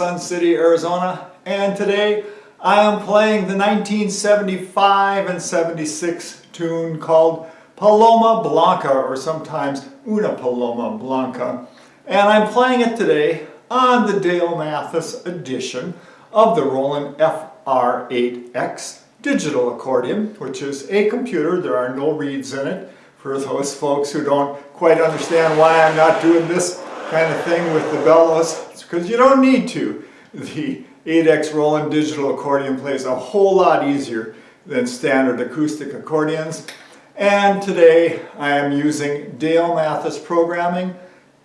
Sun City, Arizona. And today I am playing the 1975 and 76 tune called Paloma Blanca or sometimes Una Paloma Blanca. And I'm playing it today on the Dale Mathis edition of the Roland FR8X digital accordion, which is a computer. There are no reeds in it for those folks who don't quite understand why I'm not doing this kind of thing with the bellows. Because you don't need to. The 8X Roland digital accordion plays a whole lot easier than standard acoustic accordions. And today I am using Dale Mathis programming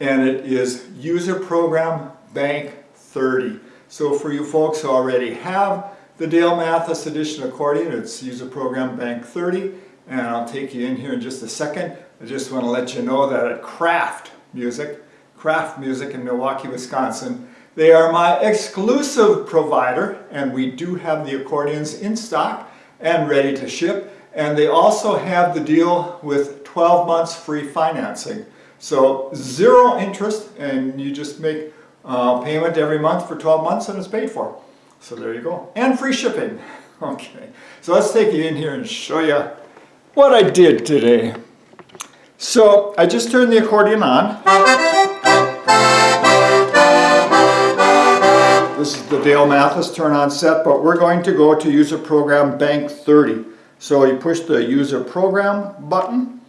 and it is user program bank 30. So for you folks who already have the Dale Mathis edition accordion, it's user program bank 30 and I'll take you in here in just a second. I just want to let you know that at Kraft Music, Kraft Music in Milwaukee, Wisconsin, they are my exclusive provider and we do have the accordions in stock and ready to ship. And they also have the deal with 12 months free financing. So zero interest and you just make uh, payment every month for 12 months and it's paid for. So there you go. And free shipping. Okay, so let's take you in here and show you what I did today. So I just turned the accordion on. This is the Dale Mathis turn on set, but we're going to go to user program bank 30. So you push the user program button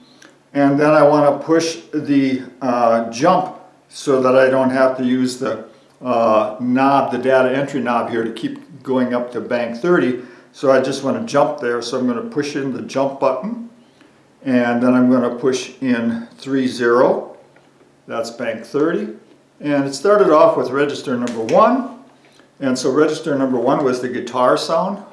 and then I want to push the uh, jump so that I don't have to use the uh, knob, the data entry knob here to keep going up to bank 30. So I just want to jump there, so I'm going to push in the jump button, and then I'm going to push in 3-0, that's bank 30, and it started off with register number 1, and so register number 1 was the guitar sound.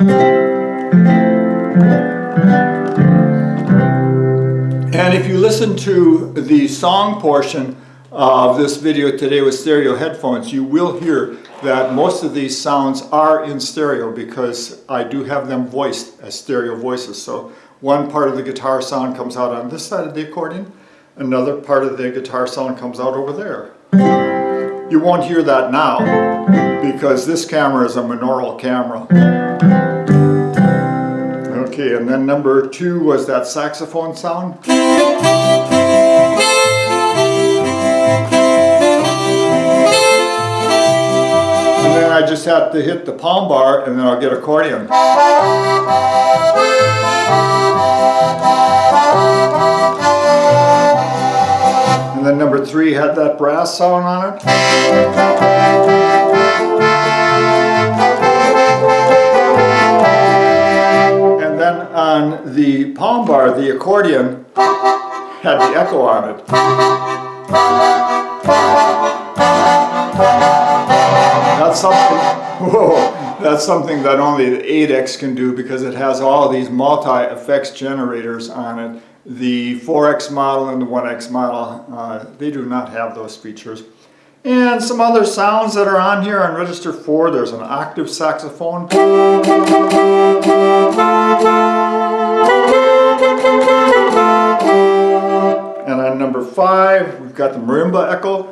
And if you listen to the song portion of this video today with stereo headphones, you will hear that most of these sounds are in stereo because I do have them voiced as stereo voices. So one part of the guitar sound comes out on this side of the accordion, another part of the guitar sound comes out over there. You won't hear that now because this camera is a monaural camera. Okay, and then number two was that saxophone sound. And then I just have to hit the palm bar and then I'll get accordion. And then number three had that brass sound on it. The palm bar, the accordion had the echo on it. That's something, whoa, that's something that only the 8X can do because it has all these multi-effects generators on it. The 4X model and the 1X model, uh, they do not have those features. And some other sounds that are on here on register 4, there's an octave saxophone. 5, we've got the marimba echo.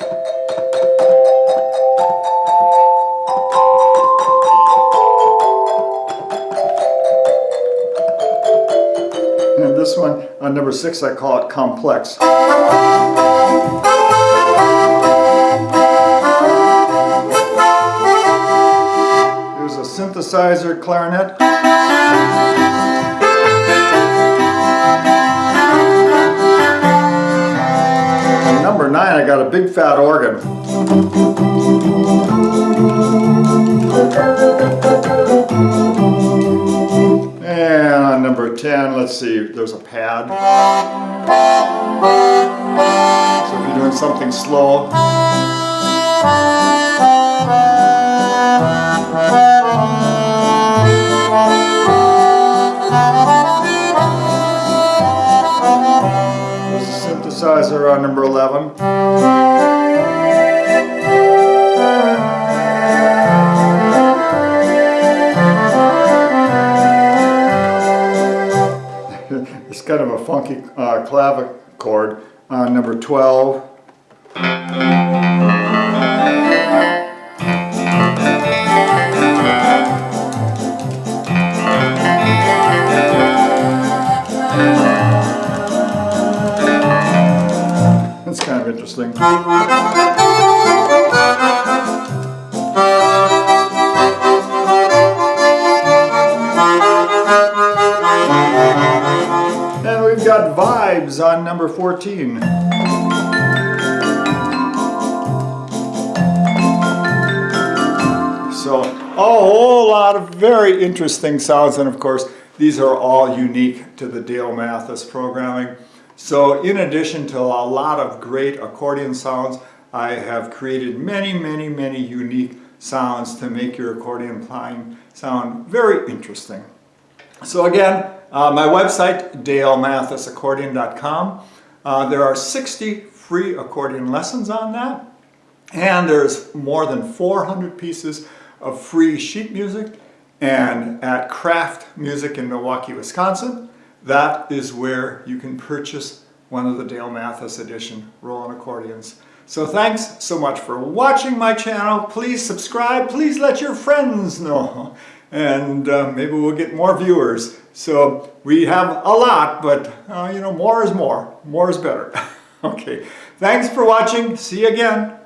And this one, on number six, I call it complex. Here's a synthesizer clarinet. Number nine, I got a big fat organ. And on number 10, let's see, there's a pad. So if you're doing something slow. On number 11. it's kind of a funky uh, clavichord on number 12. Interesting. And we've got vibes on number 14. So a whole lot of very interesting sounds and of course these are all unique to the Dale Mathis programming. So in addition to a lot of great accordion sounds, I have created many, many, many unique sounds to make your accordion playing sound very interesting. So again, uh, my website, dalemathisaccordion.com. Uh, there are 60 free accordion lessons on that. And there's more than 400 pieces of free sheet music. And at Kraft Music in Milwaukee, Wisconsin, that is where you can purchase one of the Dale Mathis Edition Roland accordions. So thanks so much for watching my channel. Please subscribe. Please let your friends know. And uh, maybe we'll get more viewers. So we have a lot, but uh, you know, more is more. More is better. okay. Thanks for watching. See you again.